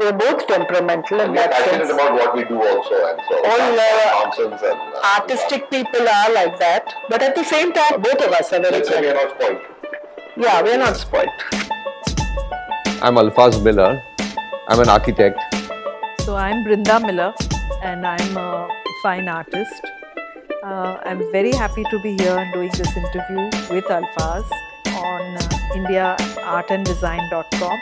We're both temperamental And we're that passionate sense. about what we do also, and so All, uh, nonsense and uh, Artistic people are like that, but at the same time, both of us are very Let's say we're not spoiled. Yeah, we're not spoiled. I'm Alfaz Miller. I'm an architect. So I'm Brinda Miller and I'm a fine artist. Uh, I'm very happy to be here and doing this interview with Alfaz on uh, indiaartanddesign.com.